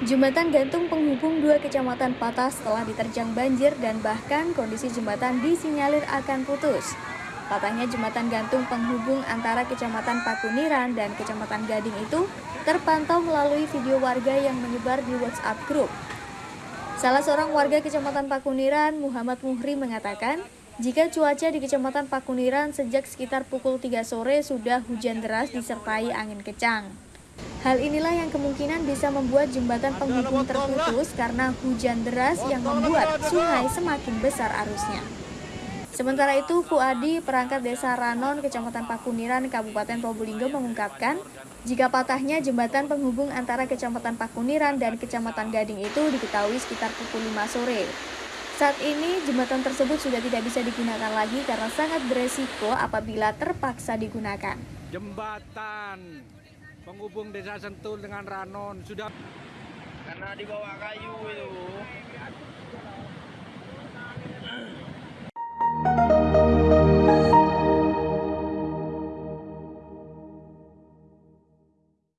Jembatan gantung penghubung dua kecamatan patah setelah diterjang banjir dan bahkan kondisi jembatan disinyalir akan putus. Patahnya jembatan gantung penghubung antara Kecamatan Pakuniran dan Kecamatan Gading itu terpantau melalui video warga yang menyebar di WhatsApp grup. Salah seorang warga Kecamatan Pakuniran, Muhammad Muhri mengatakan, jika cuaca di Kecamatan Pakuniran sejak sekitar pukul 3 sore sudah hujan deras disertai angin kencang. Hal inilah yang kemungkinan bisa membuat jembatan penghubung terputus karena hujan deras yang membuat sungai semakin besar arusnya. Sementara itu, Fuadi, perangkat desa Ranon, Kecamatan Pakuniran, Kabupaten Probolinggo mengungkapkan, jika patahnya jembatan penghubung antara Kecamatan Pakuniran dan Kecamatan Gading itu diketahui sekitar pukul 5 sore. Saat ini, jembatan tersebut sudah tidak bisa digunakan lagi karena sangat beresiko apabila terpaksa digunakan. Jembatan penghubung desa Sentul dengan Ranon. Sudah. Karena di bawah kayu itu